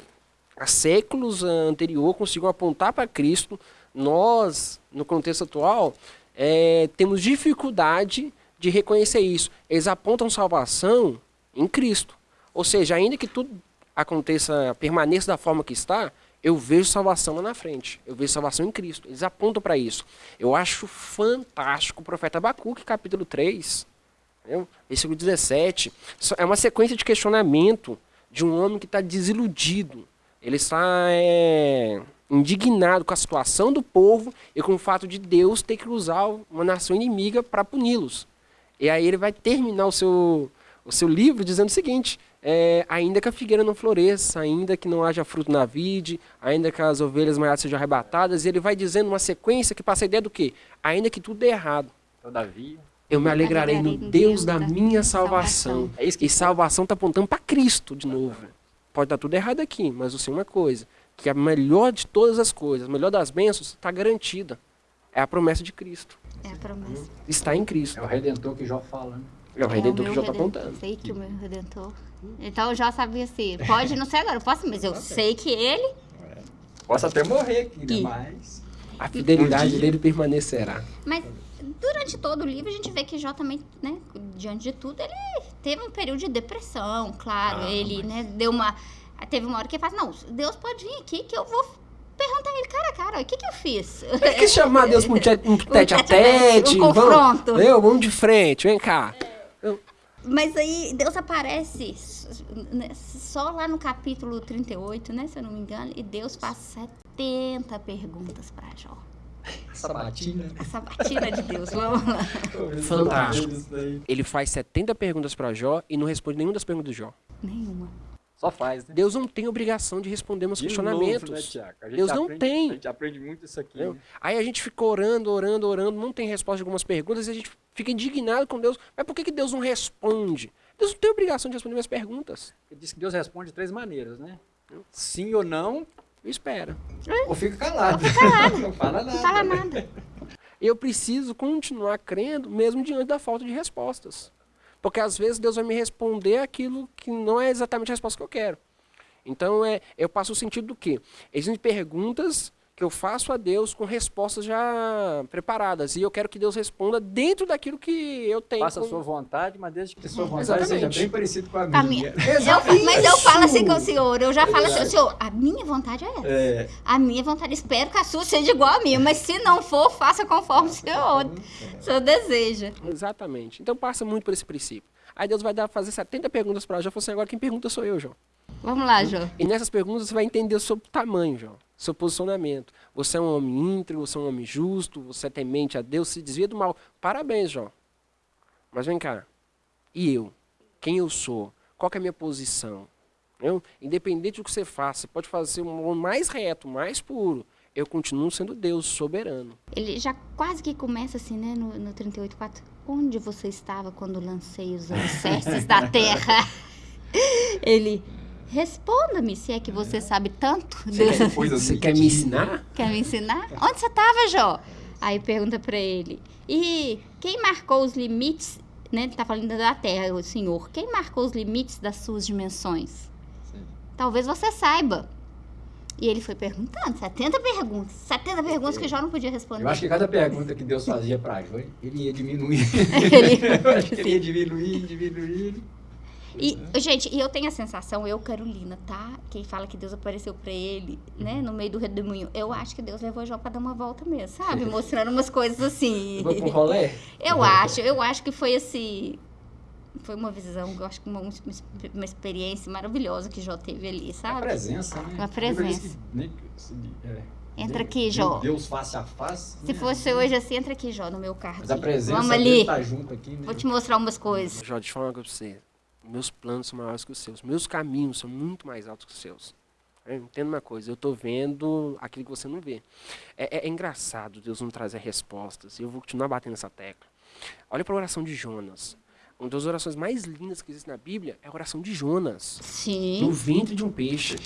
[SPEAKER 3] há séculos anterior, conseguiam apontar para Cristo. Nós, no contexto atual, é, temos dificuldade de reconhecer isso. Eles apontam salvação em Cristo. Ou seja, ainda que tudo aconteça, permaneça da forma que está, eu vejo salvação lá na frente. Eu vejo salvação em Cristo. Eles apontam para isso. Eu acho fantástico o profeta Abacuque, capítulo 3, entendeu? versículo 17. É uma sequência de questionamento de um homem que está desiludido. Ele está é, indignado com a situação do povo e com o fato de Deus ter que usar uma nação inimiga para puni-los. E aí ele vai terminar o seu, o seu livro dizendo o seguinte: é, ainda que a figueira não floresça, ainda que não haja fruto na vide, ainda que as ovelhas maiores sejam arrebatadas, e ele vai dizendo uma sequência que passa a ideia do quê? Ainda que tudo dê errado.
[SPEAKER 2] Todavia.
[SPEAKER 3] Eu me alegrarei no Deus da minha salvação. É isso que... E salvação está apontando para Cristo de novo. Pode dar tudo errado aqui, mas eu sei uma coisa: que a melhor de todas as coisas, a melhor das bênçãos, está garantida. É a promessa de Cristo.
[SPEAKER 1] É a promessa.
[SPEAKER 3] Está em Cristo.
[SPEAKER 2] É o redentor que Jó fala, né?
[SPEAKER 3] É o redentor é o que Jó está apontando.
[SPEAKER 1] Sei que o meu redentor então eu já sabia assim, pode não ser agora, eu posso, mas eu sei que ele.
[SPEAKER 2] Posso até morrer aqui, né? Mas.
[SPEAKER 3] A fidelidade dele permanecerá.
[SPEAKER 1] Mas durante todo o livro a gente vê que Jó também, né, diante de tudo, ele teve um período de depressão, claro. Ah, ele, mas... né, deu uma. Teve uma hora que ele fala, não, Deus pode vir aqui que eu vou perguntar ele cara a cara, o que que eu fiz?
[SPEAKER 3] Ele quis chamar Deus para um, um tete a tete,
[SPEAKER 1] um confronto.
[SPEAKER 3] Vamos, eu, vamos de frente, vem cá.
[SPEAKER 1] Mas aí Deus aparece né, só lá no capítulo 38, né, se eu não me engano, e Deus faz 70 perguntas para Jó.
[SPEAKER 2] Essa batina.
[SPEAKER 1] Essa batina de Deus, vamos lá.
[SPEAKER 3] Fantástico. Ele faz 70 perguntas para Jó e não responde nenhuma das perguntas de Jó.
[SPEAKER 1] Nenhuma.
[SPEAKER 2] Só faz, né?
[SPEAKER 3] Deus não tem obrigação de responder meus de questionamentos. Novo, né, Deus não
[SPEAKER 2] aprende,
[SPEAKER 3] tem.
[SPEAKER 2] A gente aprende muito isso aqui. Né?
[SPEAKER 3] Aí a gente fica orando, orando, orando, não tem resposta de algumas perguntas e a gente fica indignado com Deus. Mas por que, que Deus não responde? Deus não tem obrigação de responder minhas perguntas.
[SPEAKER 2] Ele diz que Deus responde de três maneiras, né? Sim ou não.
[SPEAKER 3] Espera.
[SPEAKER 2] Ou fica calado.
[SPEAKER 1] Fica calado.
[SPEAKER 2] não fala nada.
[SPEAKER 1] Não fala nada.
[SPEAKER 3] Eu preciso continuar crendo mesmo diante da falta de respostas. Porque às vezes Deus vai me responder aquilo que não é exatamente a resposta que eu quero. Então é, eu passo o sentido do quê? Existem perguntas que eu faço a Deus com respostas já preparadas. E eu quero que Deus responda dentro daquilo que eu tenho.
[SPEAKER 2] Faça a sua vontade, mas desde que a sua vontade Exatamente. seja bem parecido com a minha. A minha.
[SPEAKER 1] Eu, mas eu falo assim com o senhor, eu já falo assim, senhor, a minha vontade é essa. É. A minha vontade, espero que a sua seja igual a minha, mas se não for, faça conforme o senhor, o senhor deseja.
[SPEAKER 3] Exatamente. Então passa muito por esse princípio. Aí Deus vai dar, fazer 70 perguntas para Jó. Eu falo assim, agora quem pergunta sou eu, João.
[SPEAKER 1] Vamos lá, João.
[SPEAKER 3] E nessas perguntas você vai entender o seu tamanho, João seu posicionamento. Você é um homem íntegro, você é um homem justo, você é temente a Deus, se desvia do mal. Parabéns, João. Mas vem cá. E eu? Quem eu sou? Qual é a minha posição? Eu, independente do que você faça, você pode fazer o mais reto, mais puro. Eu continuo sendo Deus soberano.
[SPEAKER 1] Ele já quase que começa assim, né, no, no 38.4. Onde você estava quando lancei os alicerces da terra? Ele, Responda-me se é que você sabe tanto.
[SPEAKER 3] Você, você quer me ensinar?
[SPEAKER 1] Quer me ensinar? Onde você estava, Jó? Aí pergunta para ele. E quem marcou os limites, né? Ele tá falando da terra, o senhor. Quem marcou os limites das suas dimensões? Sim. Talvez você saiba. E ele foi perguntando, 70 perguntas. 70 perguntas que Jó não podia responder.
[SPEAKER 2] Eu acho que cada pergunta que Deus fazia para Jó, ele ia diminuir. ele, eu acho que ele ia diminuir, diminuir.
[SPEAKER 1] E, gente, e eu tenho a sensação, eu, Carolina, tá? Quem fala que Deus apareceu pra ele, né, no meio do redemoinho, eu acho que Deus levou Jó pra dar uma volta mesmo, sabe? Mostrando umas coisas assim.
[SPEAKER 3] Foi pro rolê?
[SPEAKER 1] Eu acho, eu acho que foi assim. Foi uma visão, eu acho que uma, uma experiência maravilhosa que Jó teve ali, sabe?
[SPEAKER 2] A presença, né?
[SPEAKER 1] A presença. é, entra aqui, Jó.
[SPEAKER 2] Deus face a face.
[SPEAKER 1] Se né? fosse hoje assim, entra aqui, Jó, no meu carro.
[SPEAKER 2] Mas a presença
[SPEAKER 1] Vamos ali.
[SPEAKER 2] Tá junto aqui, né?
[SPEAKER 1] Vou te mostrar umas coisas.
[SPEAKER 3] Jó, deixa eu falar uma coisa pra você meus planos são maiores que os seus, meus caminhos são muito mais altos que os seus. Entenda uma coisa, eu estou vendo aquilo que você não vê. É, é, é, engraçado Deus não trazer respostas, e eu vou continuar batendo essa tecla. Olha para a oração de Jonas. Uma das orações mais lindas que existe na Bíblia é a oração de Jonas.
[SPEAKER 1] Sim.
[SPEAKER 3] No ventre de um peixe.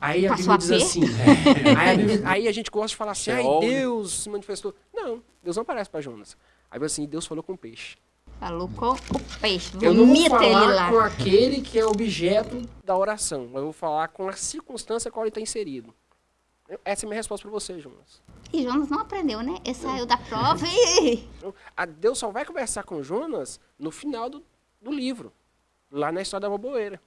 [SPEAKER 3] Aí a Bíblia diz assim. É, aí, a Bíblia, aí, a gente gosta de falar assim, ai, Deus se manifestou. Não, Deus não aparece para Jonas. Aí assim, Deus falou com o peixe.
[SPEAKER 1] Falou com o peixe.
[SPEAKER 3] Eu não vou falar com aquele que é objeto da oração. Mas eu vou falar com a circunstância qual ele está inserido. Essa é a minha resposta para você, Jonas.
[SPEAKER 1] E Jonas não aprendeu, né? Ele saiu da prova e...
[SPEAKER 3] A Deus só vai conversar com Jonas no final do, do livro. Lá na história da boboeira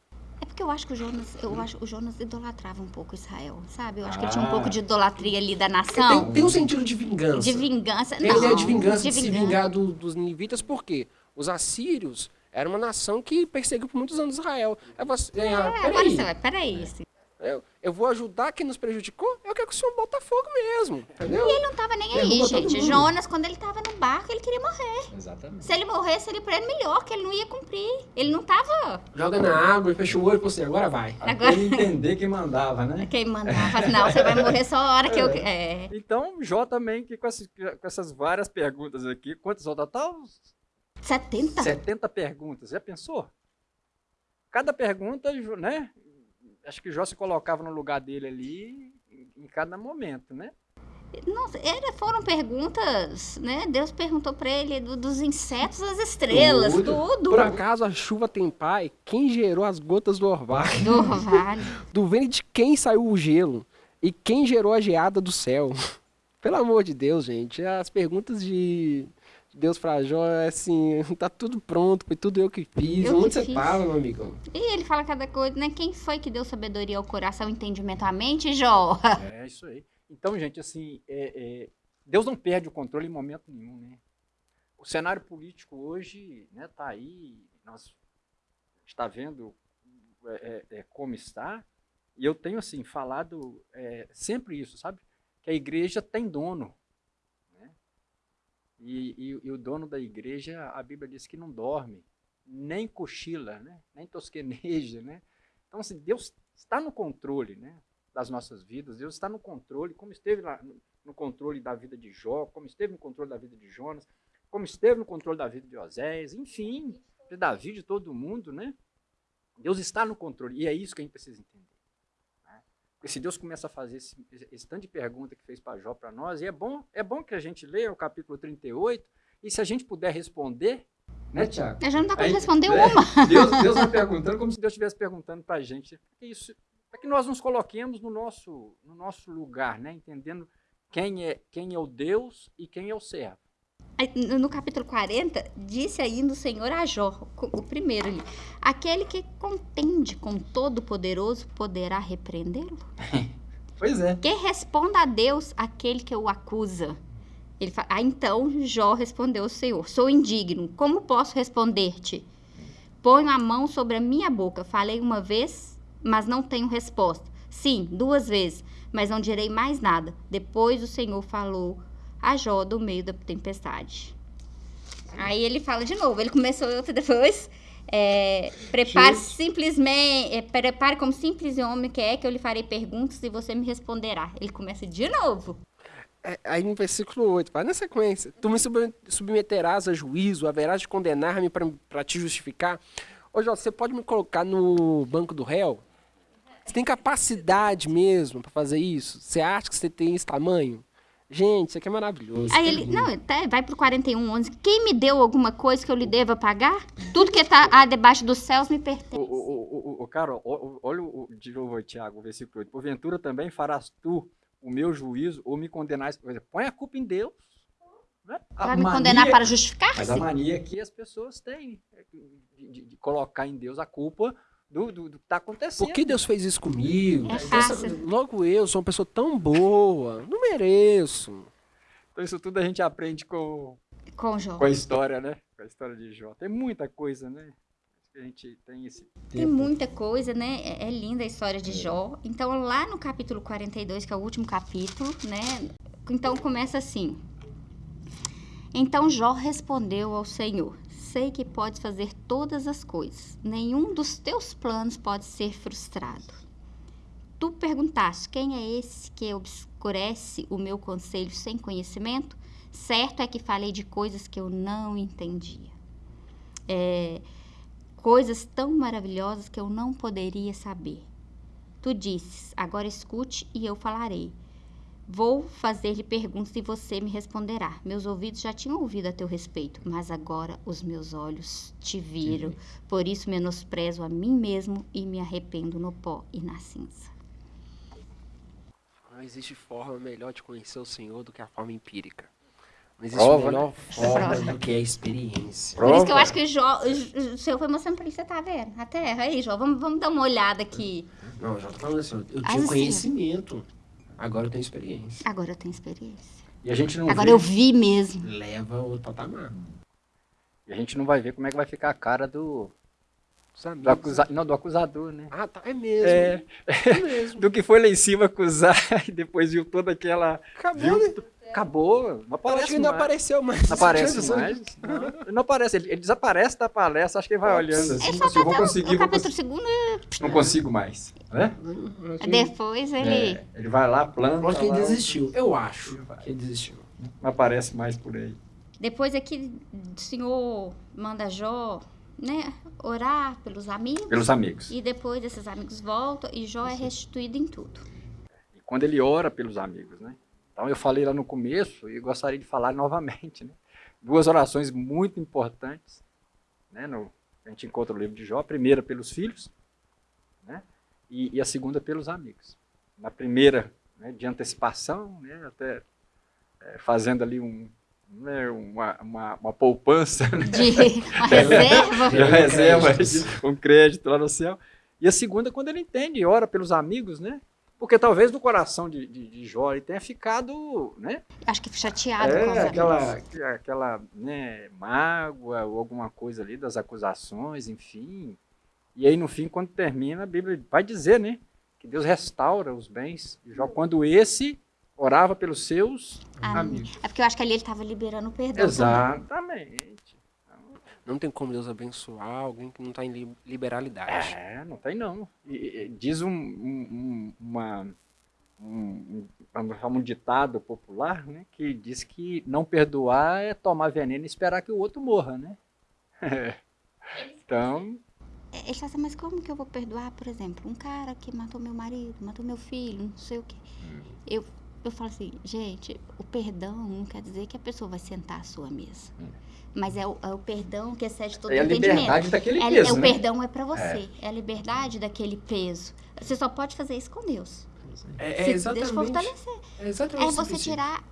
[SPEAKER 1] porque eu acho que o Jonas, eu acho que o Jonas idolatrava um pouco Israel, sabe? Eu acho que ele tinha um pouco de idolatria ali da nação.
[SPEAKER 3] Tem, tem um sentido de vingança.
[SPEAKER 1] De vingança.
[SPEAKER 3] Tem a
[SPEAKER 1] não,
[SPEAKER 3] ideia de vingança, de,
[SPEAKER 1] de
[SPEAKER 3] se
[SPEAKER 1] vingança.
[SPEAKER 3] vingar do- dos ninivitas, por quê? Os assírios eram uma nação que perseguiu por muitos anos Israel. Aí você, é,
[SPEAKER 1] É, agora
[SPEAKER 3] peraí,
[SPEAKER 1] você vai, peraí. assim.
[SPEAKER 3] eu, eu vou ajudar quem nos prejudicou? Eu quero que o senhor bota fogo mesmo, entendeu?
[SPEAKER 1] Ele não tava nem aí,
[SPEAKER 3] Derruba
[SPEAKER 1] gente. Jonas, quando ele tava no barco, ele queria morrer.
[SPEAKER 2] Exatamente.
[SPEAKER 1] Se ele morresse, ele pra ele melhor, que ele não ia cumprir. Ele não tava
[SPEAKER 3] Joga na água e fecha o olho e você, agora vai.
[SPEAKER 1] Agora-
[SPEAKER 2] ele entender quem mandava, né?
[SPEAKER 1] quem mandava. Não, você vai morrer só a hora que eu. É.
[SPEAKER 2] Então, Jó também, que com, essas, com essas várias perguntas aqui, quantas ao total?
[SPEAKER 1] 70?
[SPEAKER 2] 70 perguntas. Já pensou? Cada pergunta, né? Acho que Jó se colocava no lugar dele ali em, cada momento, né?
[SPEAKER 1] Nossa, era, foram perguntas, né? Deus perguntou pra ele do- dos insetos às estrelas,
[SPEAKER 2] Tudo.
[SPEAKER 1] tudo.
[SPEAKER 3] Por acaso a chuva tem pai? Quem gerou as gotas do orvalho?
[SPEAKER 1] Do orvalho.
[SPEAKER 3] Do ventre de quem saiu o gelo? E quem gerou a geada do céu? Pelo amor de Deus, gente. As perguntas de Deus pra Jó é assim, tá tudo pronto, foi tudo eu que fiz.
[SPEAKER 1] Eu
[SPEAKER 3] Onde
[SPEAKER 1] que
[SPEAKER 3] você
[SPEAKER 1] fiz.
[SPEAKER 3] tava, meu amigão?
[SPEAKER 1] E ele fala cada coisa, né? Quem foi que deu sabedoria ao coração, entendimento à mente, Jó?
[SPEAKER 2] É isso aí. Então, gente, assim, é- é, Deus não perde o controle em momento nenhum, né? O cenário político hoje, né, tá aí, nós está vendo é, é, é, como está, e eu tenho assim falado é, sempre isso, sabe? Que a igreja tem dono? E, e- e o dono da igreja, a Bíblia diz que não dorme, nem cochila, né? Nem tosqueneja, né? Então, assim, Deus está no controle, né? das nossas vidas. Deus está no controle, como esteve lá no- controle da vida de Jó, como esteve no controle da vida de Jonas, como esteve no controle da vida de Oséias, enfim, de Davi, de todo mundo, né? Deus está no controle, e é isso que a gente precisa entender. Porque se Deus começa a fazer esse, esse tanto de pergunta que fez para Jó para nós, e é bom, é bom que a gente leia o capítulo 38, e se a gente puder responder, né, Tiago?
[SPEAKER 1] Eu já não dá
[SPEAKER 2] Aí-
[SPEAKER 1] responder
[SPEAKER 2] é,
[SPEAKER 1] uma.
[SPEAKER 2] Deus, Deus vai perguntando como se Deus estivesse perguntando para a gente. Isso, para que nós nos coloquemos no nosso, no nosso lugar, né? entendendo quem é, quem é o Deus e quem é o servo.
[SPEAKER 1] No capítulo 40, disse ainda o Senhor a Jó, o primeiro ali, aquele que contende com Todo-Poderoso poderá repreendê-lo?
[SPEAKER 2] Pois é.
[SPEAKER 1] Que responda a Deus aquele que o acusa. Ele fala, ah, então Jó respondeu ao Senhor, sou indigno, como posso responder-te? Ponho a mão sobre a minha boca, falei uma vez, mas não tenho resposta. Sim, duas vezes, mas não direi mais nada. Depois o Senhor falou a Jó do meio da tempestade. Aí ele fala de novo, ele começou outra depois. É, prepare
[SPEAKER 2] Gente.
[SPEAKER 1] simplesmente, é, prepare como simples homem que é, que eu lhe farei perguntas e você me responderá. Ele começa de novo.
[SPEAKER 3] É, aí no versículo 8, vai na sequência. Tu me sub- submeterás a juízo, haverás de condenar-me para te justificar. Ô, Jó, você pode me colocar no banco do réu? Você tem capacidade mesmo para fazer isso? Você acha que você tem esse tamanho? Gente, isso aqui é maravilhoso.
[SPEAKER 1] Aí ele, não, até vai pro 41, 11. Quem me deu alguma coisa que eu lhe deva pagar? Tudo que tá ah, debaixo dos céus me pertence.
[SPEAKER 2] o, o, o, o ó, olha o, o- de novo, Tiago, o versículo 8. Porventura também farás tu o meu juízo ou me condenais. Põe a culpa em Deus. Né? A
[SPEAKER 1] Vai me
[SPEAKER 2] mania-
[SPEAKER 1] condenar para
[SPEAKER 2] Mas a
[SPEAKER 1] justificar-se?
[SPEAKER 2] mania que as pessoas têm é de, de- de colocar em Deus a culpa do, do, do que está acontecendo.
[SPEAKER 3] Por que Deus fez isso comigo?
[SPEAKER 1] É fácil.
[SPEAKER 3] logo eu sou uma pessoa tão boa. Não mereço.
[SPEAKER 2] Então isso tudo a gente aprende com,
[SPEAKER 1] Com Jó.
[SPEAKER 2] com a história, né? Com a história de Jó. Tem muita coisa, né? Que a gente tem esse
[SPEAKER 1] Tem muita coisa, né? É, é linda a história de Jó. Então, lá no capítulo 42, que é o último capítulo, né? Então começa assim. Então Jó respondeu ao Senhor: Sei que podes fazer todas as coisas. Nenhum dos teus planos pode ser frustrado. Tu perguntaste: Quem é esse que obscurece o meu conselho sem conhecimento? Certo é que falei de coisas que eu não entendia. É, coisas tão maravilhosas que eu não poderia saber. Tu disses: Agora escute e eu falarei. Vou fazer-lhe perguntas e você me responderá. Meus ouvidos já tinham ouvido a teu respeito, mas agora os meus olhos te viram. Por isso menosprezo a mim mesmo e me arrependo no pó e na cinza.
[SPEAKER 3] Não existe forma melhor de conhecer o Senhor do que a forma empírica. Não existe
[SPEAKER 2] Prova,
[SPEAKER 3] melhor forma
[SPEAKER 1] Prova.
[SPEAKER 3] do que a experiência.
[SPEAKER 1] Por isso que eu
[SPEAKER 2] Prova.
[SPEAKER 1] acho que o Jó, o Senhor foi mostrando pra ele, você tá vendo? A terra, aí, Jó, vamos, vamos dar uma olhada aqui.
[SPEAKER 3] Não, já tô falando assim, eu tinha
[SPEAKER 1] sim.
[SPEAKER 3] conhecimento, agora eu tenho experiência.
[SPEAKER 1] Agora eu tenho experiência.
[SPEAKER 2] E a gente não
[SPEAKER 1] Agora
[SPEAKER 2] vê,
[SPEAKER 1] eu vi mesmo.
[SPEAKER 3] Leva outro patamar.
[SPEAKER 2] e a gente não vai ver como é que vai ficar a cara do, do, acusa, não, do acusador, né?
[SPEAKER 3] Ah, tá, é mesmo.
[SPEAKER 2] É.
[SPEAKER 3] É mesmo.
[SPEAKER 2] Do que foi lá em cima acusar e depois viu toda aquela.
[SPEAKER 3] Acabou,
[SPEAKER 2] Viu?
[SPEAKER 3] né?
[SPEAKER 2] Acabou. Não
[SPEAKER 3] Eu acho
[SPEAKER 2] aparece
[SPEAKER 3] que não
[SPEAKER 2] mais.
[SPEAKER 3] apareceu mais.
[SPEAKER 2] Não aparece mais. Não, ele não aparece. Ele, ele desaparece da palestra. Acho que ele vai olhando assim.
[SPEAKER 1] Ele só
[SPEAKER 2] assim, eu vou conseguir, vou conseguir.
[SPEAKER 1] segundo,
[SPEAKER 2] Não consigo mais. Né?
[SPEAKER 1] depois ele...
[SPEAKER 2] É, ele vai lá, planta.
[SPEAKER 3] Eu acho que ele
[SPEAKER 2] lá,
[SPEAKER 3] desistiu. Eu acho que ele desistiu.
[SPEAKER 2] Não aparece mais por aí.
[SPEAKER 1] Depois aqui o Senhor manda Jó, né, orar pelos amigos.
[SPEAKER 2] Pelos amigos.
[SPEAKER 1] E depois esses amigos voltam e Jó é restituído em tudo.
[SPEAKER 2] E quando ele ora pelos amigos, né? Então eu falei lá no começo e gostaria de falar novamente, né? Duas orações muito importantes, né? No, a gente encontra no livro de Jó. A primeira pelos filhos, né? E, e a segunda pelos amigos. Na primeira, né, de antecipação, né? Até é, fazendo ali um, né, uma, uma, uma poupança, né?
[SPEAKER 1] De uma reserva.
[SPEAKER 2] de reserva, um crédito lá no céu. E a segunda, quando ele entende e ora pelos amigos, né? Porque talvez no coração de, de, de Jó ele tenha ficado, né?
[SPEAKER 1] Acho que chateado com
[SPEAKER 2] É,
[SPEAKER 1] amigos.
[SPEAKER 2] aquela, aquela né, mágoa ou alguma coisa ali das acusações, enfim. E aí no fim, quando termina, a Bíblia vai dizer, né? Que Deus restaura os bens de Jó quando esse orava pelos seus
[SPEAKER 1] Ah,
[SPEAKER 2] amigos.
[SPEAKER 1] É porque eu acho que ali ele estava liberando o perdão. também.
[SPEAKER 3] Não tem como Deus abençoar alguém que não está em li- liberalidade.
[SPEAKER 2] É, não tem não. E- e- diz um, um- um- uma, um, um, um ditado popular, né, que diz que não perdoar é tomar veneno e esperar que o outro morra, né? então,
[SPEAKER 1] É, Ele fala assim, mas como que eu vou perdoar, por exemplo, um cara que matou meu marido, matou meu filho, não sei o quê.
[SPEAKER 2] Hum.
[SPEAKER 1] Eu, eu falo assim, gente, o perdão não quer dizer que a pessoa vai sentar à sua mesa. Mas é o, é o perdão que excede todo
[SPEAKER 2] é a
[SPEAKER 1] entendimento.
[SPEAKER 2] liberdade daquele
[SPEAKER 1] É,
[SPEAKER 2] peso,
[SPEAKER 1] é o
[SPEAKER 2] né?
[SPEAKER 1] perdão é para você. É. a liberdade daquele peso. Você só pode fazer isso com Deus.
[SPEAKER 3] É,
[SPEAKER 1] Se
[SPEAKER 3] é exatamente.
[SPEAKER 1] Deus fortalecer.
[SPEAKER 3] É exatamente
[SPEAKER 1] É você tirar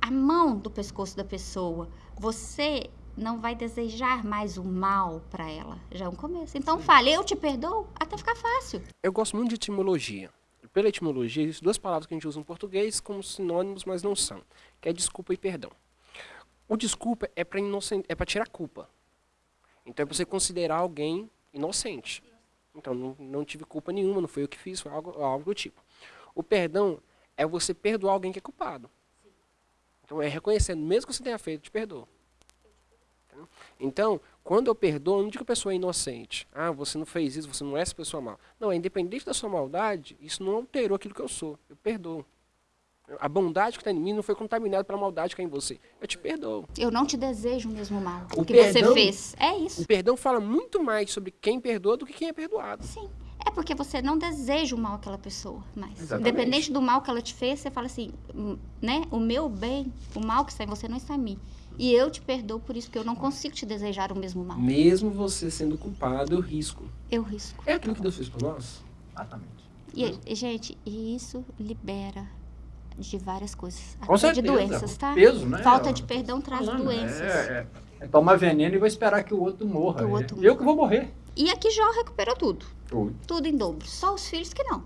[SPEAKER 1] a mão do pescoço da pessoa. Você não vai desejar mais o mal para ela. Já é um começo. Então fale, eu te perdoo, até ficar fácil.
[SPEAKER 3] Eu gosto muito de etimologia. Pela etimologia, existem duas palavras que a gente usa em português como sinônimos, mas não são, que é desculpa e perdão. O desculpa é para é tirar culpa. Então é para você considerar alguém inocente. Então não, não tive culpa nenhuma, não foi eu que fiz, foi algo, algo do tipo. O perdão é você perdoar alguém que é culpado. Então é reconhecendo, mesmo que você tenha feito, te perdoo. Então, quando eu perdoo, eu não digo que a pessoa é inocente. Ah, você não fez isso, você não é essa pessoa mal. Não, é independente da sua maldade, isso não alterou aquilo que eu sou. Eu perdoo. A bondade que está em mim não foi contaminada pela maldade que é em você. Eu te perdoo.
[SPEAKER 1] Eu não te desejo o mesmo mal
[SPEAKER 3] O
[SPEAKER 1] que você
[SPEAKER 3] perdão-
[SPEAKER 1] fez. É isso.
[SPEAKER 3] O perdão fala muito mais sobre quem perdoa do que quem é perdoado.
[SPEAKER 1] Sim. É porque você não deseja o mal àquela pessoa mais.
[SPEAKER 3] Exatamente.
[SPEAKER 1] Independente do mal que ela te fez, você fala assim, hum, né? O meu bem, o mal que está em você não está em mim. E eu te perdoo por isso, porque eu não consigo te desejar o mesmo mal.
[SPEAKER 3] Mesmo você sendo culpado, eu risco.
[SPEAKER 1] Eu risco.
[SPEAKER 3] É aquilo que Deus fez por nós.
[SPEAKER 2] exatamente.
[SPEAKER 1] E, e, gente, e isso libera de várias coisas.
[SPEAKER 2] Com
[SPEAKER 1] Até de
[SPEAKER 2] certeza,
[SPEAKER 1] doenças, tá?
[SPEAKER 2] peso, né?
[SPEAKER 1] Falta de perdão traz
[SPEAKER 2] Falando,
[SPEAKER 1] doenças.
[SPEAKER 2] É, é, é tomar veneno e vou esperar que o outro morra.
[SPEAKER 1] O
[SPEAKER 2] É,
[SPEAKER 1] outro
[SPEAKER 2] Eu que vou morrer.
[SPEAKER 1] E aqui Jó recuperou tudo.
[SPEAKER 2] Tudo.
[SPEAKER 1] Tudo em dobro. Só os filhos que não.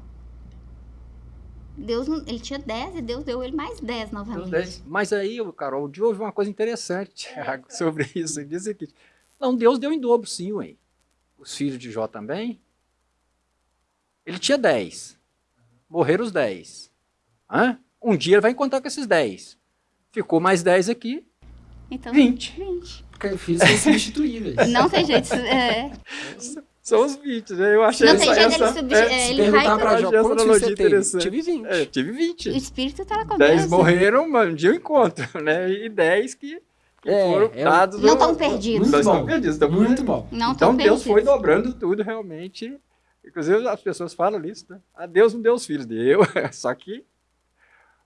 [SPEAKER 1] Deus, não- ele tinha 10 e Deus deu ele mais 10 novamente.
[SPEAKER 2] Mas aí, Carol, o dia houve uma coisa interessante Thiago, sobre isso. Ele diz o seguinte: não, Deus deu em dobro, sim, ué. Os filhos de Jó também. Ele tinha 10. Morreram os 10. Hã? Um dia ele vai encontrar com esses 10. Ficou mais 10 aqui,
[SPEAKER 1] Então,
[SPEAKER 2] 20.
[SPEAKER 1] 20.
[SPEAKER 3] Porque filhos são substituíveis.
[SPEAKER 1] Não tem jeito. É,
[SPEAKER 2] Ssão os 20, né? Eu achei
[SPEAKER 1] não
[SPEAKER 2] essa,
[SPEAKER 1] tem jeito
[SPEAKER 2] essa,
[SPEAKER 1] substituir.
[SPEAKER 2] é,
[SPEAKER 1] ele vai.
[SPEAKER 3] perguntar pra
[SPEAKER 2] Eu
[SPEAKER 3] Jó, quantos você teve? Tive 20.
[SPEAKER 2] É, eu tive 20.
[SPEAKER 1] O espírito tá na
[SPEAKER 2] 10
[SPEAKER 1] cabeça.
[SPEAKER 2] morreram, mas um dia eu encontro, né? E 10 que, que
[SPEAKER 3] É,
[SPEAKER 2] foram
[SPEAKER 3] é
[SPEAKER 2] dados.
[SPEAKER 1] Não
[SPEAKER 2] no-
[SPEAKER 1] tão perdidos.
[SPEAKER 2] Não
[SPEAKER 3] Muito
[SPEAKER 2] estão
[SPEAKER 3] bom.
[SPEAKER 2] perdidos. estão
[SPEAKER 3] Muito bom.
[SPEAKER 1] Não
[SPEAKER 2] então
[SPEAKER 1] tão
[SPEAKER 2] Deus foi dobrando tudo realmente. Inclusive as pessoas falam isso, né? Ah, Deus não deu os filhos, deu. Só que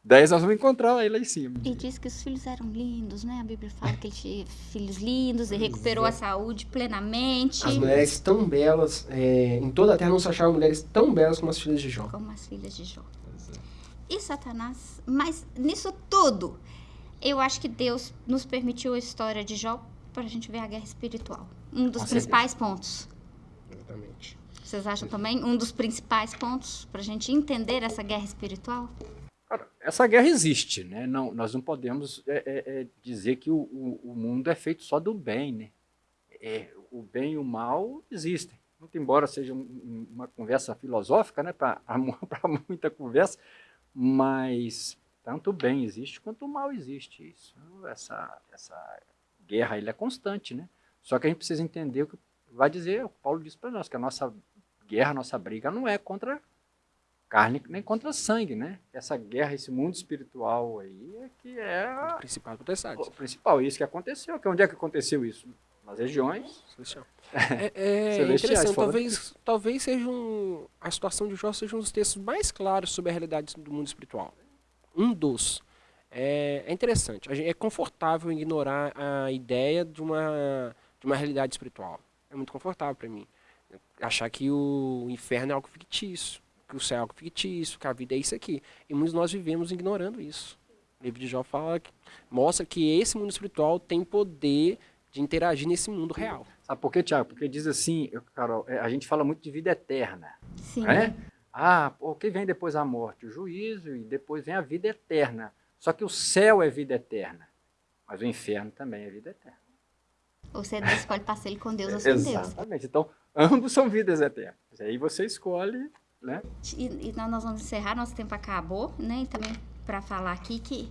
[SPEAKER 2] 10 nós vamos encontrar ele lá em cima.
[SPEAKER 1] E diz que os filhos eram lindos, né? A Bíblia fala que ele tinha filhos lindos e recuperou a saúde plenamente.
[SPEAKER 3] As mulheres tão belas, é, em toda a terra não se achavam mulheres tão belas como as filhas de Jó.
[SPEAKER 1] Como as filhas de Jó. E Satanás, mas nisso tudo, Eu acho que Deus nos permitiu a história de Jó para a gente ver a guerra espiritual. Um dos
[SPEAKER 2] Com
[SPEAKER 1] principais pontos.
[SPEAKER 3] Exatamente.
[SPEAKER 1] Vocês acham também um dos principais pontos para a gente entender essa guerra espiritual?
[SPEAKER 2] Essa guerra existe, né? Não, nós não podemos é, é, é, dizer que o, o, o, mundo é feito só do bem, né? É, o bem e o mal existem. Muito embora seja um, uma conversa filosófica, né? Para muita conversa, mas tanto o bem existe quanto o mal existe. Isso, essa, essa guerra ele é constante, né? Só que a gente precisa entender o que vai dizer, o Paulo diz para nós, que a nossa guerra, a nossa briga não é contra carne nem contra sangue, né? Essa guerra, esse mundo espiritual aí é que é
[SPEAKER 3] o principal
[SPEAKER 2] O principal, isso que aconteceu. Que onde é que aconteceu isso? Nas regiões.
[SPEAKER 3] É, é interessante, talvez, talvez seja um, a situação de Jó seja um dos textos mais claros sobre a realidade do mundo espiritual. Um dos. É, é interessante, é confortável ignorar a ideia de uma, de uma realidade espiritual. É muito confortável para mim. Achar que o inferno é algo fictício que o céu é algo fictício, que a vida é isso aqui. E muitos de nós vivemos ignorando isso. O livro de Jó fala que, mostra que esse mundo espiritual tem poder de interagir nesse mundo real.
[SPEAKER 2] Sabe por quê, Tiago? Porque diz assim, Carol, é, a gente fala muito de vida eterna.
[SPEAKER 1] Sim.
[SPEAKER 2] Né? Ah, o que vem depois da morte? O juízo e depois vem a vida eterna. Só que o céu é vida eterna, mas o inferno também é vida eterna.
[SPEAKER 1] Ou você escolhe passar ele com Deus ou sem
[SPEAKER 2] Deus. Exatamente. Então, ambos são vidas eternas. Aí você escolhe né?
[SPEAKER 1] E, e nós vamos encerrar, nosso tempo acabou, né? E também para falar aqui que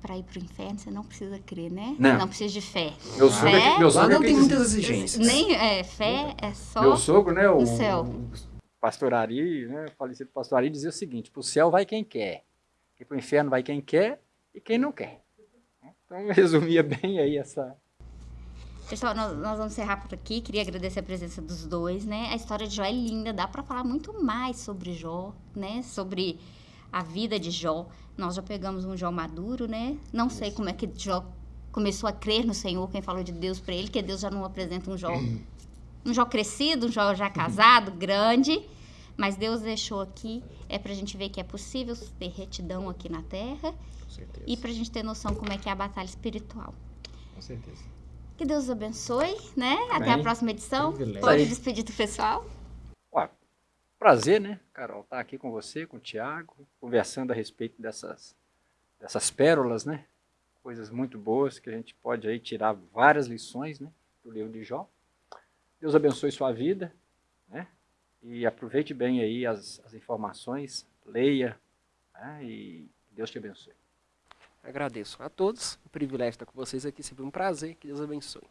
[SPEAKER 1] para ir para o inferno você não precisa crer, né?
[SPEAKER 2] Não,
[SPEAKER 1] não precisa de fé.
[SPEAKER 2] Meu sogro, é
[SPEAKER 3] fé,
[SPEAKER 2] meu sogro
[SPEAKER 3] não tem muitas exigências.
[SPEAKER 1] Nem é, fé é só
[SPEAKER 2] Meu sogro, né, o,
[SPEAKER 1] no céu.
[SPEAKER 2] o pastor Ari, né, o falecido pastor Ari dizia o seguinte, para o céu vai quem quer, e para o inferno vai quem quer e quem não quer. Então resumia bem aí essa
[SPEAKER 1] Pessoal, nós, nós, vamos encerrar por aqui. Queria agradecer a presença dos dois, né? A história de Jó é linda, dá para falar muito mais sobre Jó, né? Sobre a vida de Jó. Nós já pegamos um Jó maduro, né? Não sei como é que Jó começou a crer no Senhor, quem falou de Deus para ele, que Deus já não apresenta um Jó, um Jó crescido, um Jó já casado, grande, mas Deus deixou aqui é para a gente ver que é possível ter retidão aqui na Terra e para a gente ter noção como é que é a batalha espiritual.
[SPEAKER 2] Com certeza.
[SPEAKER 1] Que Deus abençoe, né? Amém. Até a próxima edição. Pode despedir do pessoal.
[SPEAKER 2] Ué, prazer, né, Carol, estar tá aqui com você, com o Tiago, conversando a respeito dessas, dessas pérolas, né? Coisas muito boas que a gente pode aí tirar várias lições, né? Do livro de Jó. Deus abençoe sua vida, né? E aproveite bem aí as, as informações, leia, né? e Deus te abençoe.
[SPEAKER 3] Agradeço a todos. O privilégio estar com vocês aqui. Sempre um prazer. Que Deus abençoe.